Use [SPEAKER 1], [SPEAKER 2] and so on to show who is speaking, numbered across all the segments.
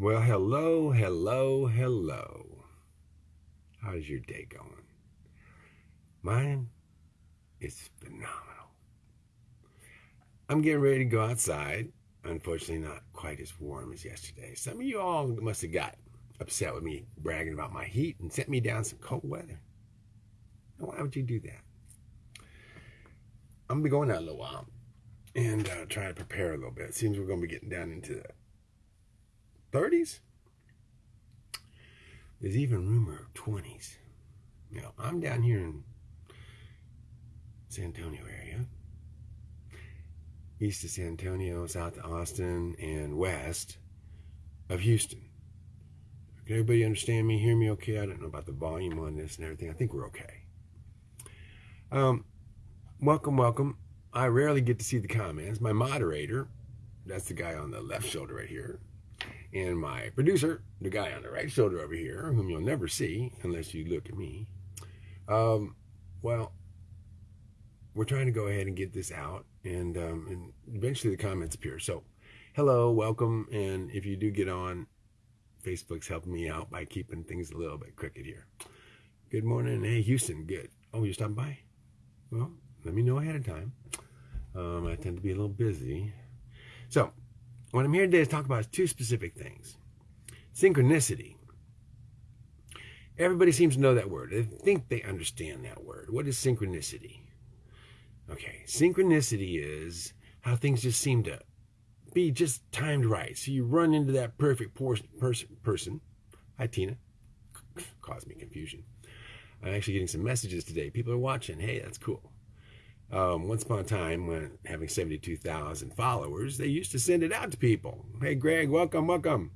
[SPEAKER 1] Well, hello, hello, hello. How's your day going? Mine is phenomenal. I'm getting ready to go outside. Unfortunately, not quite as warm as yesterday. Some of you all must have got upset with me bragging about my heat and sent me down some cold weather. Why would you do that? I'm gonna be going out a little while and uh, to prepare a little bit. It seems we're gonna be getting down into the 30s. There's even rumor of 20s. You know, I'm down here in San Antonio area, east of San Antonio, south of Austin, and west of Houston. Can everybody understand me? Hear me okay? I don't know about the volume on this and everything. I think we're okay. Um, welcome, welcome. I rarely get to see the comments. My moderator, that's the guy on the left shoulder right here, and my producer, the guy on the right shoulder over here, whom you'll never see unless you look at me. Um, well, we're trying to go ahead and get this out, and um, and eventually the comments appear. So, hello, welcome, and if you do get on, Facebook's helping me out by keeping things a little bit crooked here. Good morning, hey Houston, good. Oh, you're stopping by? Well, let me know ahead of time. Um, I tend to be a little busy. So, what I'm here today is talk about is two specific things. Synchronicity. Everybody seems to know that word. They think they understand that word. What is synchronicity? Okay, synchronicity is how things just seem to be just timed right. So you run into that perfect person. person. Hi, Tina. Caused me confusion. I'm actually getting some messages today. People are watching. Hey, that's cool. Um, once upon a time, when having 72,000 followers, they used to send it out to people. Hey, Greg, welcome, welcome.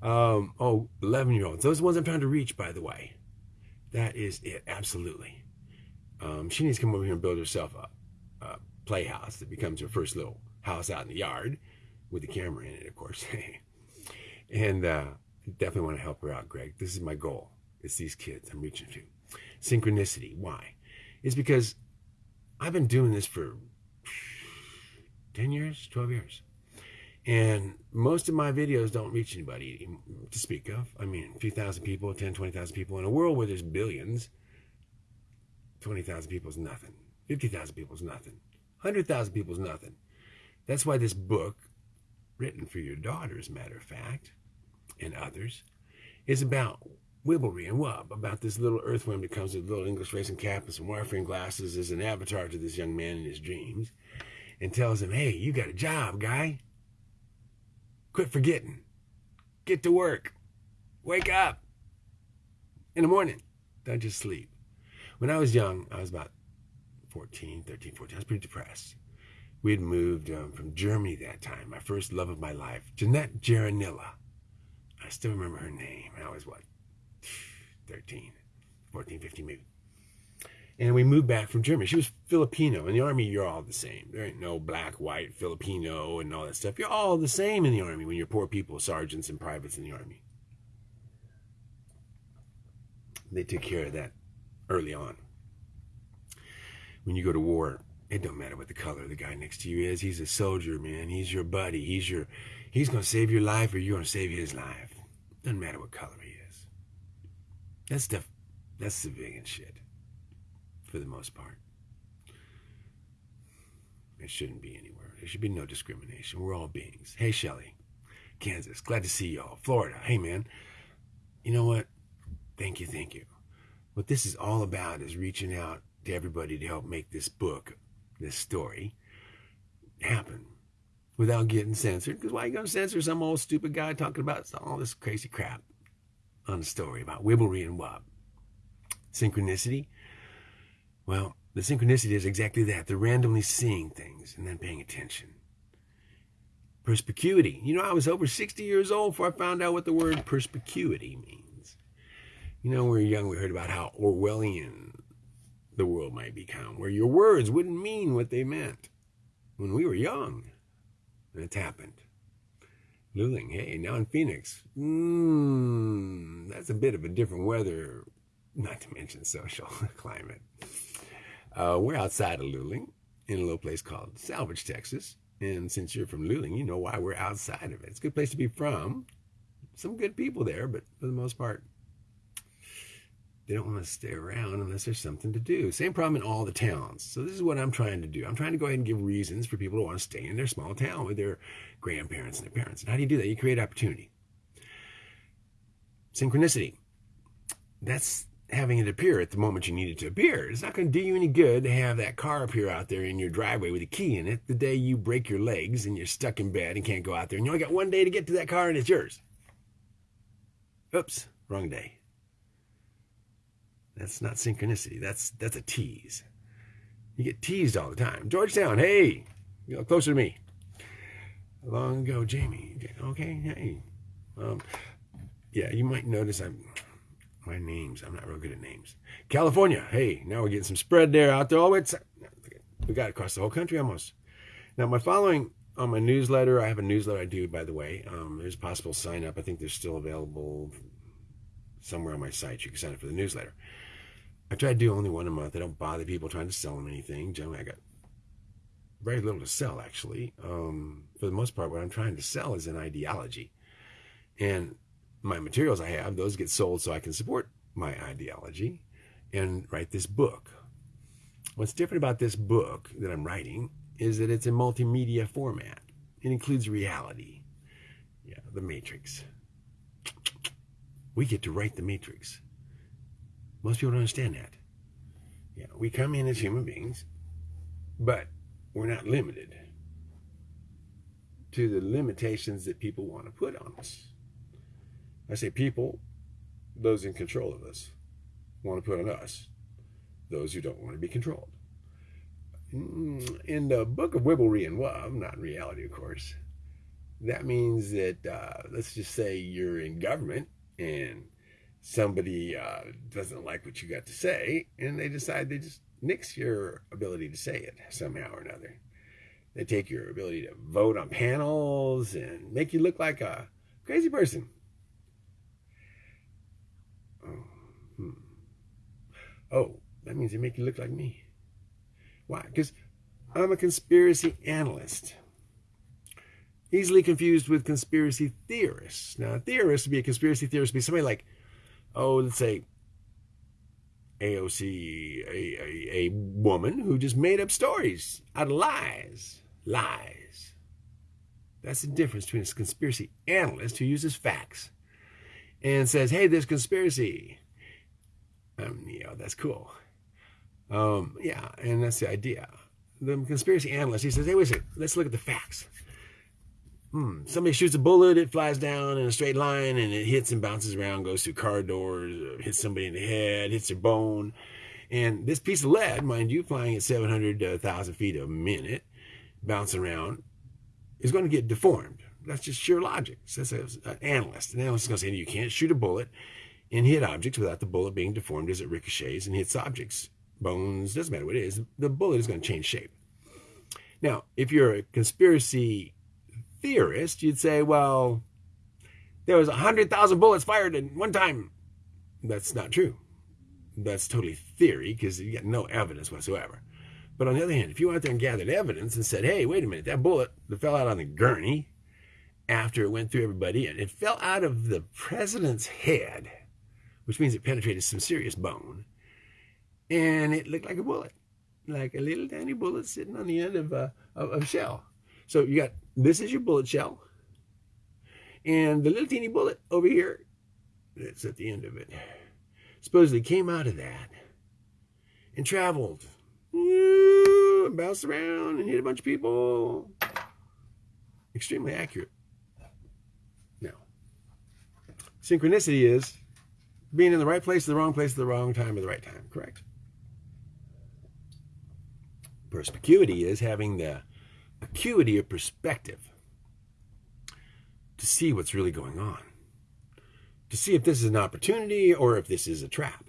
[SPEAKER 1] Um, oh, 11 year olds. Those are the ones I'm trying to reach, by the way. That is it, absolutely. Um, she needs to come over here and build herself a, a playhouse that becomes her first little house out in the yard with the camera in it, of course. and uh, definitely want to help her out, Greg. This is my goal. It's these kids I'm reaching to. Synchronicity. Why? It's because I've been doing this for 10 years, 12 years. And most of my videos don't reach anybody to speak of. I mean, a few thousand people, 10, 20,000 people. In a world where there's billions, 20,000 people is nothing. 50,000 people is nothing. 100,000 people is nothing. That's why this book, written for your daughter, as a matter of fact, and others, is about Wibblery and Wub about this little earthworm that comes with a little English racing cap and some wireframe glasses as an avatar to this young man in his dreams and tells him, hey, you got a job, guy. Quit forgetting. Get to work. Wake up in the morning. Don't just sleep. When I was young, I was about 14, 13, 14. I was pretty depressed. We had moved um, from Germany that time, my first love of my life, Jeanette Jaranilla. I still remember her name. I was, what, 13, 14, 15 maybe. And we moved back from Germany. She was Filipino. In the army, you're all the same. There ain't no black, white, Filipino, and all that stuff. You're all the same in the army when you're poor people, sergeants and privates in the army. They took care of that early on. When you go to war, it don't matter what the color of the guy next to you is. He's a soldier, man. He's your buddy. He's your, he's gonna save your life, or you're gonna save his life. Doesn't matter what color he. That's stuff. That's civilian shit, for the most part. It shouldn't be anywhere. There should be no discrimination. We're all beings. Hey, Shelly, Kansas, glad to see y'all. Florida, hey man. You know what? Thank you, thank you. What this is all about is reaching out to everybody to help make this book this story happen without getting censored. Because why are you going to censor some old stupid guy talking about all this crazy crap on a story about Wibblery and Wub? Synchronicity? Well, the synchronicity is exactly that. They're randomly seeing things and then paying attention. Perspicuity. You know, I was over 60 years old before I found out what the word perspicuity means. You know, when we were young, we heard about how Orwellian the world might become, where your words wouldn't mean what they meant when we were young. And it's happened. Luling, hey, now in Phoenix. Mmm, that's a bit of a different weather, not to mention social climate. Uh, we're outside of Luling in a little place called Salvage, Texas. And since you're from Luling, you know why we're outside of it. It's a good place to be from. some good people there, but for the most part, they don't want to stay around unless there's something to do. Same problem in all the towns. So this is what I'm trying to do. I'm trying to go ahead and give reasons for people to want to stay in their small town with their grandparents and their parents. And how do you do that? You create opportunity. Synchronicity. That's having it appear at the moment you need it to appear. It's not going to do you any good to have that car appear out there in your driveway with a key in it the day you break your legs and you're stuck in bed and can't go out there and you only got one day to get to that car and it's yours. Oops, wrong day. That's not synchronicity. That's that's a tease. You get teased all the time. Georgetown, hey, you know, closer to me. Long ago, Jamie. Okay, hey. Um, yeah, you might notice I'm my names. I'm not real good at names. California, hey, now we're getting some spread there out there. Oh, it's we got across the whole country almost. Now, my following on my newsletter, I have a newsletter I do, by the way. Um, there's possible sign up. I think they're still available somewhere on my site. You can sign up for the newsletter. I try to do only one a month. I don't bother people trying to sell them anything. Generally, I got very little to sell, actually. Um, for the most part, what I'm trying to sell is an ideology. And my materials I have, those get sold so I can support my ideology and write this book. What's different about this book that I'm writing is that it's a multimedia format. It includes reality. Yeah, the matrix. We get to write the matrix. Most people don't understand that. Yeah, we come in as human beings, but we're not limited to the limitations that people want to put on us. I say people, those in control of us, want to put on us, those who don't want to be controlled. In the book of Wibblery and Wub, not in reality, of course, that means that, uh, let's just say you're in government and somebody uh, doesn't like what you got to say, and they decide they just nix your ability to say it somehow or another. They take your ability to vote on panels and make you look like a crazy person. Oh, hmm. oh that means they make you look like me. Why? Because I'm a conspiracy analyst. Easily confused with conspiracy theorists. Now, a theorist would be a conspiracy theorist would be somebody like oh, let's say AOC, a, a, a woman who just made up stories out of lies. Lies. That's the difference between a conspiracy analyst who uses facts and says, hey, there's conspiracy. Um, you know, that's cool. Um, yeah, and that's the idea. The conspiracy analyst, he says, hey, wait a second, let's look at the facts. Hmm. Somebody shoots a bullet, it flies down in a straight line, and it hits and bounces around, goes through car doors, uh, hits somebody in the head, hits their bone. And this piece of lead, mind you, flying at 700,000 feet a minute, bouncing around, is going to get deformed. That's just sheer logic. So Says an analyst. An analyst is going to say you can't shoot a bullet and hit objects without the bullet being deformed as it ricochets and hits objects. Bones, doesn't matter what it is, the bullet is going to change shape. Now, if you're a conspiracy theorist, you'd say, well, there was 100,000 bullets fired in one time. That's not true. That's totally theory because you got no evidence whatsoever. But on the other hand, if you went out there and gathered evidence and said, hey, wait a minute, that bullet that fell out on the gurney after it went through everybody and it fell out of the president's head, which means it penetrated some serious bone, and it looked like a bullet, like a little tiny bullet sitting on the end of a, of a shell. So you got this is your bullet shell. And the little teeny bullet over here, that's at the end of it, supposedly came out of that and traveled and bounced around and hit a bunch of people. Extremely accurate. Now, synchronicity is being in the right place at the wrong place at the wrong time at the right time, correct? Perspicuity is having the acuity of perspective to see what's really going on, to see if this is an opportunity or if this is a trap.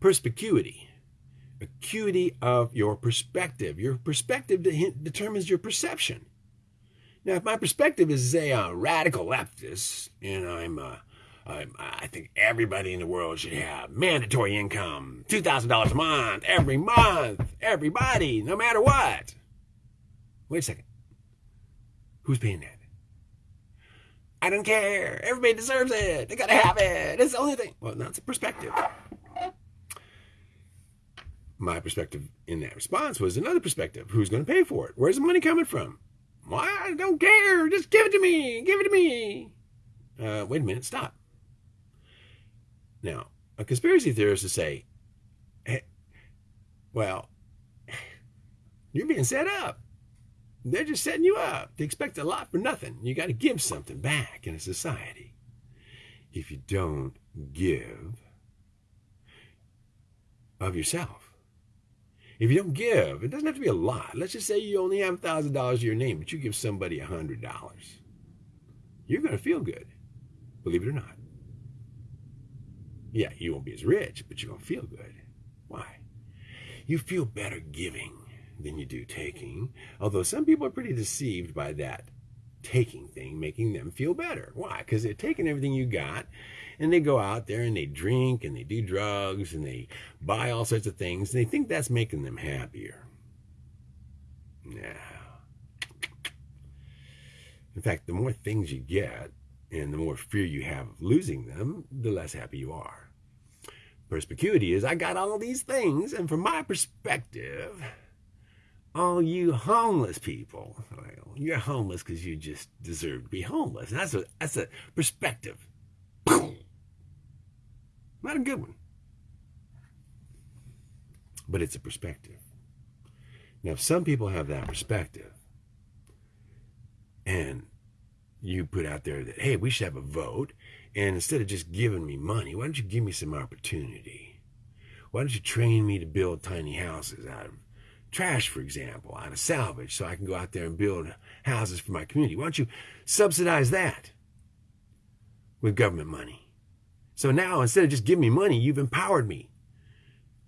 [SPEAKER 1] Perspicuity, acuity of your perspective. Your perspective determines your perception. Now, if my perspective is, say, a radical leftist, and I'm, uh, I'm, I think everybody in the world should have mandatory income, $2,000 a month, every month, everybody, no matter what. Wait a second. Who's paying that? I don't care. Everybody deserves it. They gotta have it. It's the only thing. Well, that's a perspective. My perspective in that response was another perspective. Who's going to pay for it? Where's the money coming from? Why? I don't care. Just give it to me. Give it to me. Uh, wait a minute. Stop. Now, a conspiracy theorist would say, hey, well, you're being set up. They're just setting you up to expect a lot for nothing. You got to give something back in a society. If you don't give of yourself, if you don't give, it doesn't have to be a lot. Let's just say you only have $1,000 to your name, but you give somebody $100. You're going to feel good, believe it or not. Yeah, you won't be as rich, but you're going to feel good. Why? You feel better giving than you do taking, although some people are pretty deceived by that taking thing, making them feel better. Why? Because they're taking everything you got and they go out there and they drink and they do drugs and they buy all sorts of things and they think that's making them happier. No. In fact, the more things you get and the more fear you have of losing them, the less happy you are. Perspicuity is I got all these things, and from my perspective, all you homeless people, well, oh, you're homeless because you just deserve to be homeless. And that's a that's a perspective. Not a good one. But it's a perspective. Now, some people have that perspective, and you put out there that, hey, we should have a vote, and instead of just giving me money, why don't you give me some opportunity? Why don't you train me to build tiny houses out of trash, for example, out of salvage, so I can go out there and build houses for my community. Why don't you subsidize that with government money? So now, instead of just giving me money, you've empowered me.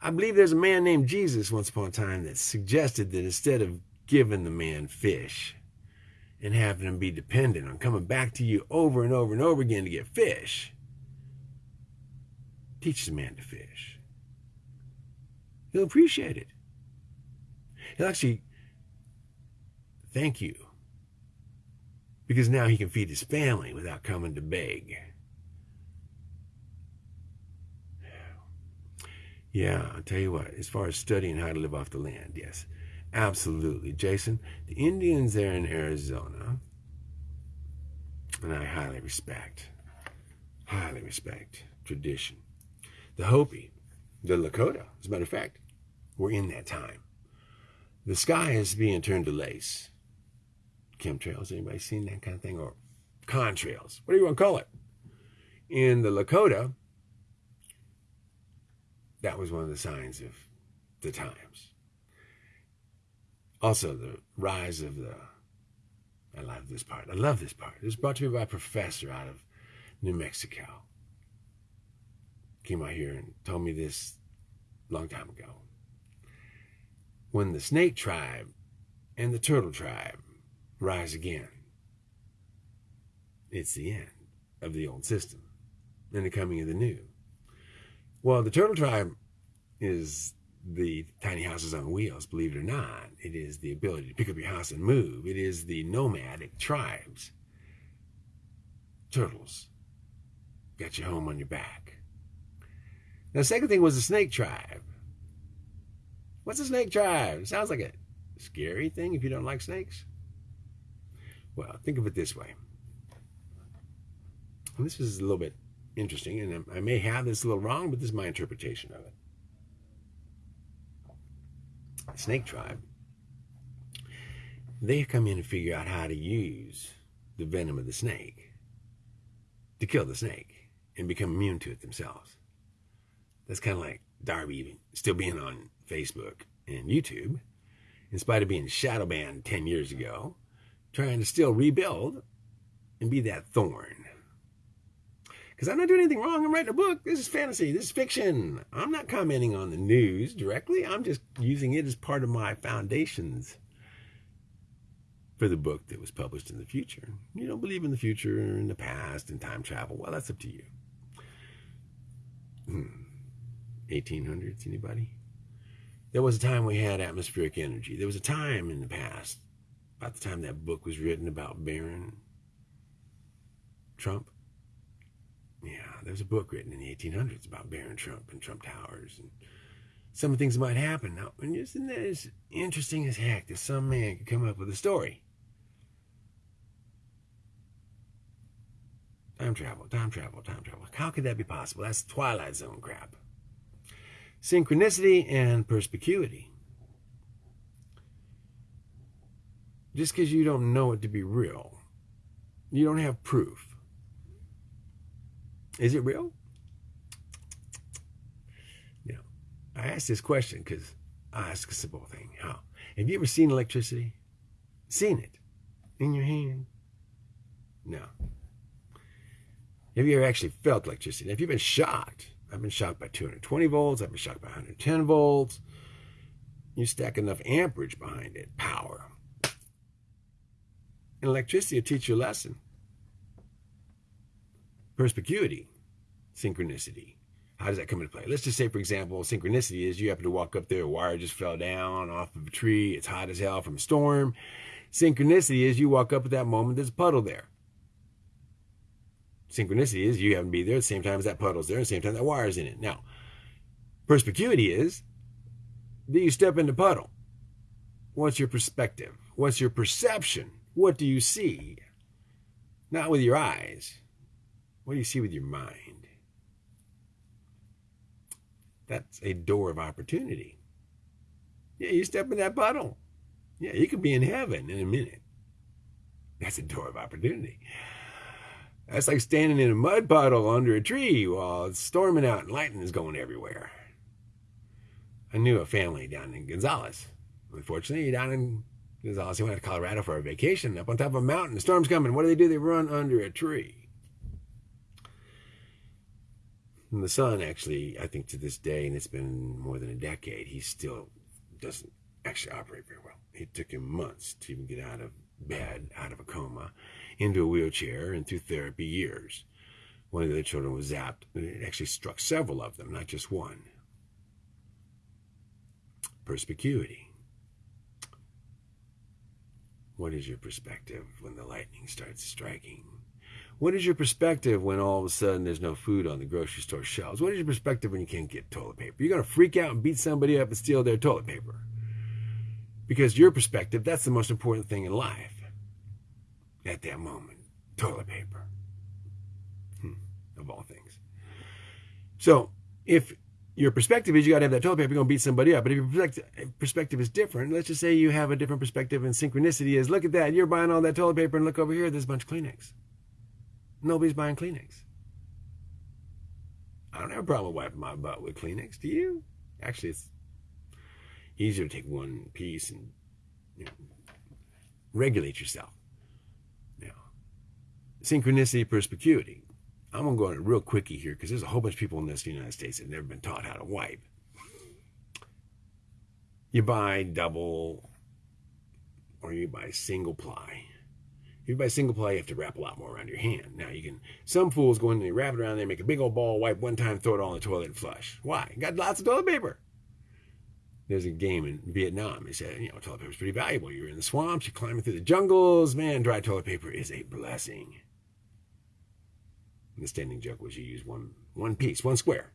[SPEAKER 1] I believe there's a man named Jesus once upon a time that suggested that instead of giving the man fish and having him be dependent on coming back to you over and over and over again to get fish, teach the man to fish. He'll appreciate it. He'll actually thank you because now he can feed his family without coming to beg. Yeah, I'll tell you what, as far as studying how to live off the land, yes, absolutely. Jason, the Indians there in Arizona, and I highly respect, highly respect tradition. The Hopi, the Lakota, as a matter of fact, were in that time. The sky is being turned to lace. Chemtrails, anybody seen that kind of thing? Or contrails, what do you want to call it? In the Lakota, that was one of the signs of the times. Also, the rise of the. I love this part. I love this part. This was brought to me by a professor out of New Mexico. Came out here and told me this long time ago when the snake tribe and the turtle tribe rise again. It's the end of the old system and the coming of the new. Well, the turtle tribe is the tiny houses on wheels, believe it or not. It is the ability to pick up your house and move. It is the nomadic tribes. Turtles got your home on your back. Now, second thing was the snake tribe. What's a snake tribe? Sounds like a scary thing if you don't like snakes. Well, think of it this way. And this is a little bit interesting, and I may have this a little wrong, but this is my interpretation of it. Snake tribe, they come in and figure out how to use the venom of the snake to kill the snake and become immune to it themselves. That's kind of like Darby still being on Facebook and YouTube, in spite of being shadow banned 10 years ago, trying to still rebuild and be that thorn. Because I'm not doing anything wrong. I'm writing a book. This is fantasy. This is fiction. I'm not commenting on the news directly. I'm just using it as part of my foundations for the book that was published in the future. You don't believe in the future, in the past, in time travel. Well, that's up to you. Hmm. 1800s, anybody? There was a time we had atmospheric energy. There was a time in the past, about the time that book was written about Baron, Trump? Yeah, there's a book written in the 1800s about Baron Trump and Trump Towers and some things that might happen. Now, isn't that as interesting as heck that some man could come up with a story? Time travel, time travel, time travel. How could that be possible? That's Twilight Zone crap. Synchronicity and perspicuity. Just because you don't know it to be real, you don't have proof. Is it real? Know, I ask this question because I ask a simple thing. How? Have you ever seen electricity? Seen it in your hand? No. Have you ever actually felt electricity? Have you been shocked? I've been shocked by 220 volts. I've been shocked by 110 volts. You stack enough amperage behind it, power. And electricity will teach you a lesson. Perspicuity, synchronicity. How does that come into play? Let's just say, for example, synchronicity is you happen to walk up there, a wire just fell down off of a tree, it's hot as hell from a storm. Synchronicity is you walk up at that moment, there's a puddle there. Synchronicity is you happen to be there at the same time as that puddle's there, at the same time that wire's in it. Now, perspicuity is that you step in the puddle. What's your perspective? What's your perception? What do you see? Not with your eyes what do you see with your mind? That's a door of opportunity. Yeah, you step in that puddle. Yeah, you could be in heaven in a minute. That's a door of opportunity. That's like standing in a mud puddle under a tree while it's storming out and lightning is going everywhere. I knew a family down in Gonzales. Unfortunately, down in Gonzales, he went to Colorado for a vacation up on top of a mountain. The storm's coming. What do they do? They run under a tree. And the son actually, I think to this day, and it's been more than a decade, he still doesn't actually operate very well. It took him months to even get out of bed, out of a coma, into a wheelchair, and through therapy years. One of the children was zapped. and It actually struck several of them, not just one. Perspicuity. What is your perspective when the lightning starts striking? What is your perspective when all of a sudden there's no food on the grocery store shelves? What is your perspective when you can't get toilet paper? You're going to freak out and beat somebody up and steal their toilet paper. Because your perspective, that's the most important thing in life at that moment. Toilet paper. Hmm, of all things. So, if your perspective is you got to have that toilet paper, you're going to beat somebody up. But if your perspective is different, let's just say you have a different perspective and synchronicity is look at that, you're buying all that toilet paper and look over here, there's a bunch of Kleenex. Nobody's buying Kleenex. I don't have a problem wiping my butt with Kleenex. Do you? Actually, it's easier to take one piece and you know, regulate yourself. Synchronicity, perspicuity. I'm going to go on real quickie here because there's a whole bunch of people in this United States that have never been taught how to wipe. You buy double or you buy single ply if you buy single ply, you have to wrap a lot more around your hand. Now you can, some fools go in and they wrap it around there, make a big old ball, wipe one time, throw it all in the toilet and flush. Why? Got lots of toilet paper. There's a game in Vietnam. They said, you know, toilet paper is pretty valuable. You're in the swamps, you're climbing through the jungles. Man, dry toilet paper is a blessing. And the standing joke was you use one one piece, one square.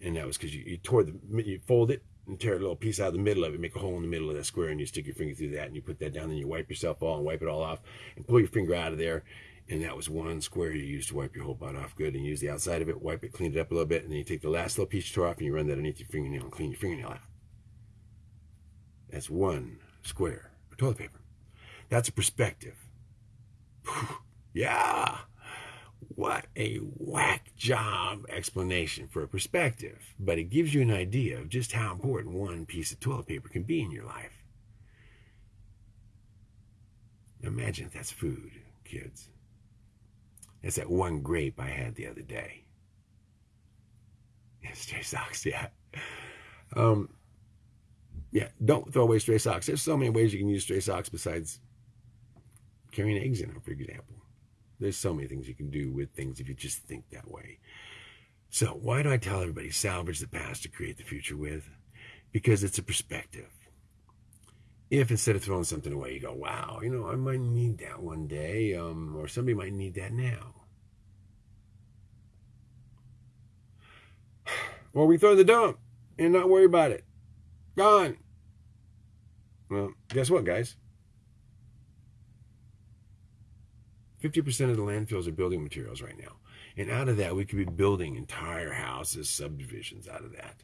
[SPEAKER 1] And that was because you, you tore the, you fold it, and tear a little piece out of the middle of it, make a hole in the middle of that square, and you stick your finger through that, and you put that down, and you wipe yourself all and wipe it all off, and pull your finger out of there. And that was one square you used to wipe your whole butt off good, and use the outside of it, wipe it, clean it up a little bit, and then you take the last little piece you tore off, and you run that underneath your fingernail and clean your fingernail out. That's one square of toilet paper. That's a perspective. yeah. What a whack job explanation for a perspective, but it gives you an idea of just how important one piece of toilet paper can be in your life. Imagine if that's food, kids. That's that one grape I had the other day. Yeah, stray socks, yeah. Um, yeah, don't throw away stray socks. There's so many ways you can use stray socks besides carrying eggs in them, for example. There's so many things you can do with things if you just think that way. So, why do I tell everybody salvage the past to create the future with? Because it's a perspective. if instead of throwing something away, you go, wow, you know, I might need that one day, um, or somebody might need that now. Or we throw in the dump and not worry about it. Gone. Well, guess what, guys? 50% of the landfills are building materials right now. And out of that, we could be building entire houses, subdivisions out of that.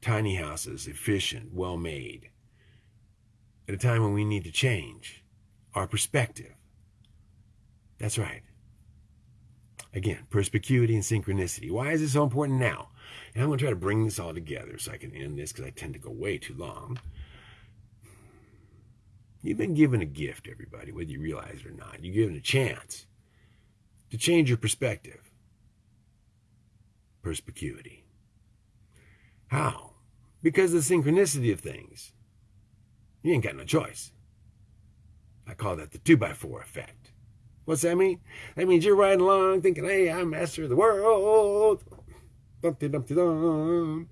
[SPEAKER 1] Tiny houses, efficient, well made. At a time when we need to change our perspective. That's right. Again, perspicuity and synchronicity. Why is it so important now? And I'm going to try to bring this all together so I can end this because I tend to go way too long. You've been given a gift, everybody, whether you realize it or not. You're given a chance to change your perspective. Perspicuity. How? Because of the synchronicity of things. You ain't got no choice. I call that the two by four effect. What's that mean? That means you're riding along thinking, hey, I'm master of the world. Dumpty dumpty dum.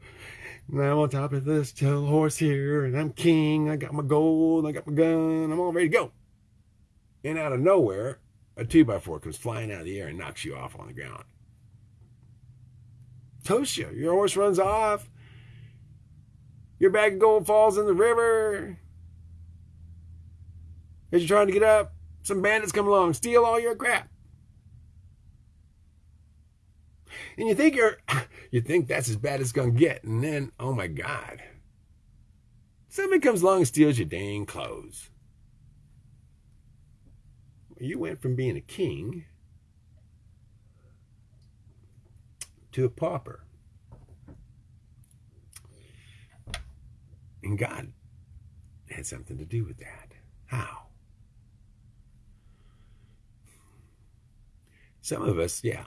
[SPEAKER 1] And I'm on top of this tail horse here, and I'm king. I got my gold, I got my gun, I'm all ready to go. And out of nowhere, a two by four comes flying out of the air and knocks you off on the ground. Toast you. Your horse runs off. Your bag of gold falls in the river. As you're trying to get up, some bandits come along, steal all your crap. And you think you're you think that's as bad as it's gonna get, and then, oh my God. Somebody comes along and steals your dang clothes. You went from being a king to a pauper. And God had something to do with that. How? Some of us, yeah,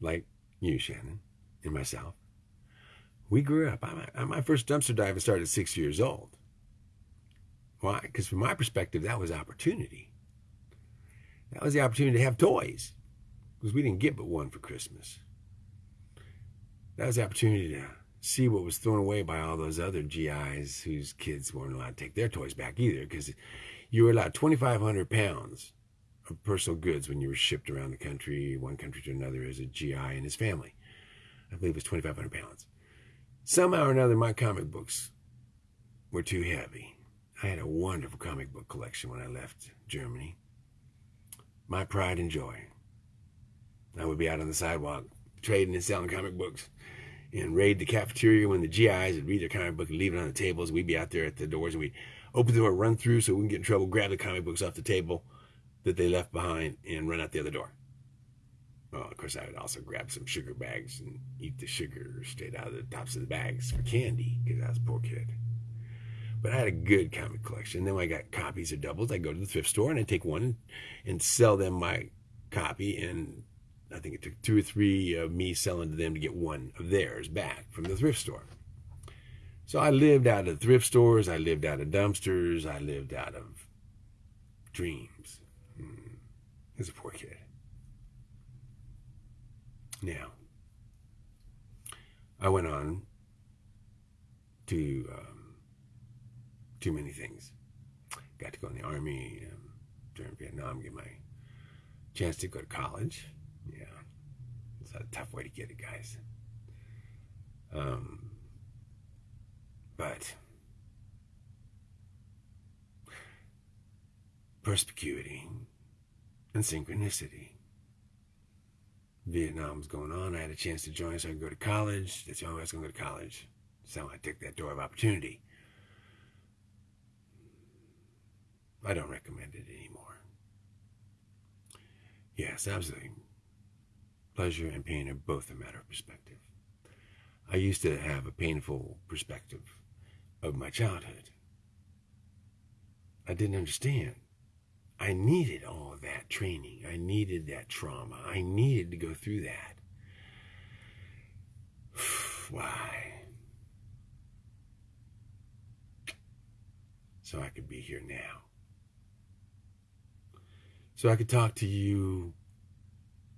[SPEAKER 1] like you, Shannon, and myself, we grew up. I, my first dumpster dive started at six years old. Why? Because from my perspective, that was opportunity. That was the opportunity to have toys, because we didn't get but one for Christmas. That was the opportunity to see what was thrown away by all those other GIs whose kids weren't allowed to take their toys back either, because you were allowed 2,500 pounds of personal goods when you were shipped around the country, one country to another, as a GI and his family. I believe it was 2,500 pounds. Somehow or another, my comic books were too heavy. I had a wonderful comic book collection when I left Germany. My pride and joy. I would be out on the sidewalk trading and selling comic books and raid the cafeteria when the GIs would read their comic book and leave it on the tables. We'd be out there at the doors and we'd open the door, run through so we wouldn't get in trouble, grab the comic books off the table that they left behind, and run out the other door. Well, of course, I would also grab some sugar bags and eat the sugar straight out of the tops of the bags for candy because I was a poor kid. But I had a good comic collection. Then when I got copies or doubles, I'd go to the thrift store and I'd take one and sell them my copy. And I think it took two or three of me selling to them to get one of theirs back from the thrift store. So I lived out of thrift stores. I lived out of dumpsters. I lived out of dreams. As a poor kid. Now, I went on to um, too many things. Got to go in the army um, during Vietnam, get my chance to go to college. Yeah, it's a tough way to get it, guys. Um, but perspicuity and synchronicity Vietnam's going on. I had a chance to join so I could go to college. Oh, that's the only way I was going to go to college. So I took that door of opportunity. I don't recommend it anymore. Yes, absolutely. Pleasure and pain are both a matter of perspective. I used to have a painful perspective of my childhood. I didn't understand. I needed all of that training. I needed that trauma. I needed to go through that. Why? So I could be here now. So I could talk to you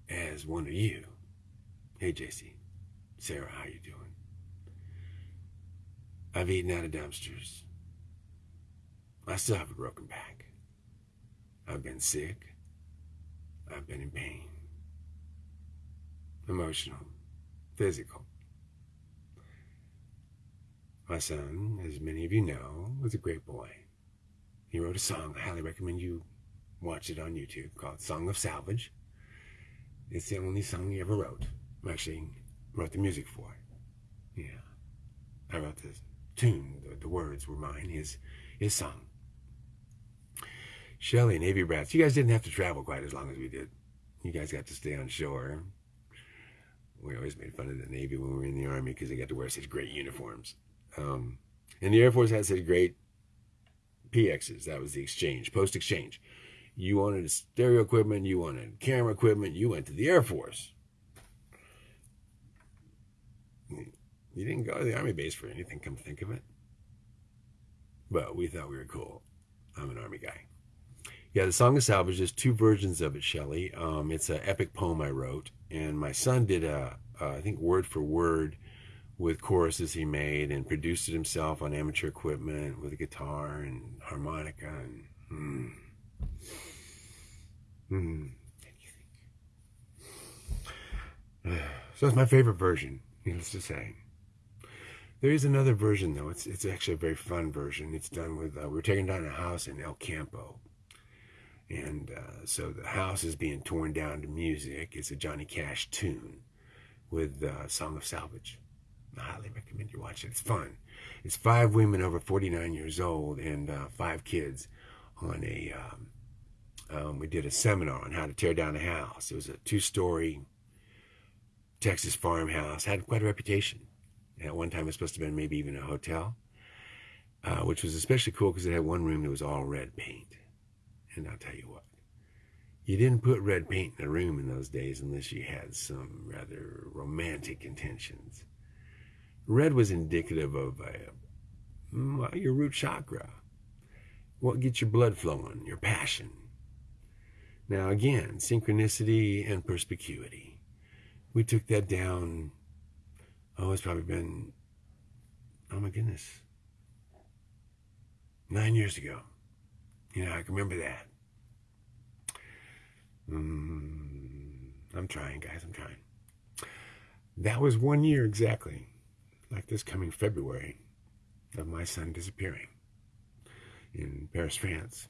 [SPEAKER 1] as one of you. Hey, JC. Sarah, how you doing? I've eaten out of dumpsters. I still have a broken back. I've been sick. I've been in pain. Emotional, physical. My son, as many of you know, was a great boy. He wrote a song. I highly recommend you watch it on YouTube called Song of Salvage. It's the only song he ever wrote. Actually wrote the music for it. Yeah. I wrote the tune. The, the words were mine. His, his song. Shelly, and Navy brats. You guys didn't have to travel quite as long as we did. You guys got to stay on shore. We always made fun of the Navy when we were in the Army because they got to wear such great uniforms. Um, and the Air Force had such great PXs. That was the exchange, post exchange. You wanted stereo equipment, you wanted camera equipment, you went to the Air Force. You didn't go to the Army base for anything, come think of it. But we thought we were cool. I'm an Army guy. Yeah, the Song of Salvage, there's two versions of it, Shelley. Um, it's an epic poem I wrote, and my son did a, a, I think, word for word with choruses he made and produced it himself on amateur equipment with a guitar and harmonica and. Mm, mm, so it's my favorite version, needless to say. There is another version though. It's it's actually a very fun version. It's done with uh, we're taking down a house in El Campo, and uh, so the house is being torn down to music. It's a Johnny Cash tune with uh, "Song of Salvage." I highly recommend you watch it. It's fun. It's five women over 49 years old and uh, five kids on a. Um, um, we did a seminar on how to tear down a house. It was a two-story Texas farmhouse. Had quite a reputation. At one time, it was supposed to have been maybe even a hotel, uh, which was especially cool because it had one room that was all red paint. And I'll tell you what, you didn't put red paint in a room in those days unless you had some rather romantic intentions. Red was indicative of uh, your root chakra, what gets your blood flowing, your passion. Now, again, synchronicity and perspicuity. We took that down Oh, it's probably been, oh my goodness, nine years ago. You know, I can remember that. Mm, I'm trying, guys, I'm trying. That was one year exactly, like this coming February, of my son disappearing in Paris, France.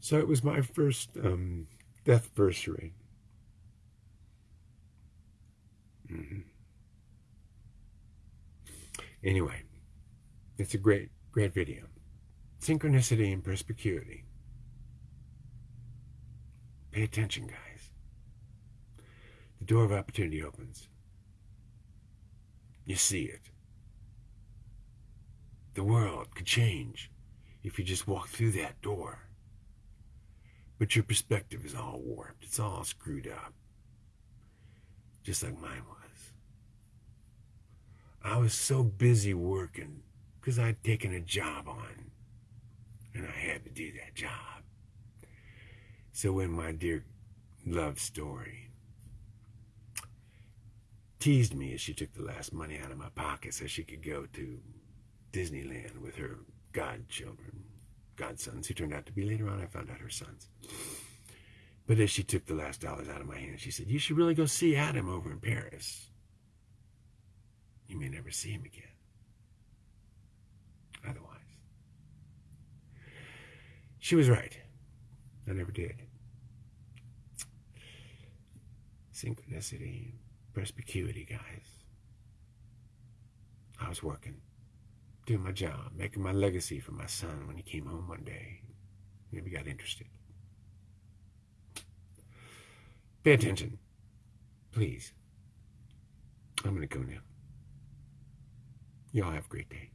[SPEAKER 1] So it was my first um, death anniversary. Mm-hmm. Anyway, it's a great, great video. Synchronicity and perspicuity. Pay attention, guys. The door of opportunity opens. You see it. The world could change if you just walk through that door. But your perspective is all warped. It's all screwed up. Just like mine was. I was so busy working because I'd taken a job on and I had to do that job. So when my dear love story teased me as she took the last money out of my pocket so she could go to Disneyland with her godchildren, godsons, who turned out to be later on, I found out her sons. But as she took the last dollars out of my hand, she said, You should really go see Adam over in Paris you may never see him again. She was right. I never did. Synchronicity, perspicuity, guys. I was working, doing my job, making my legacy for my son when he came home one day. Maybe got interested. Pay attention, please. I'm going to go now. Y'all have a great day.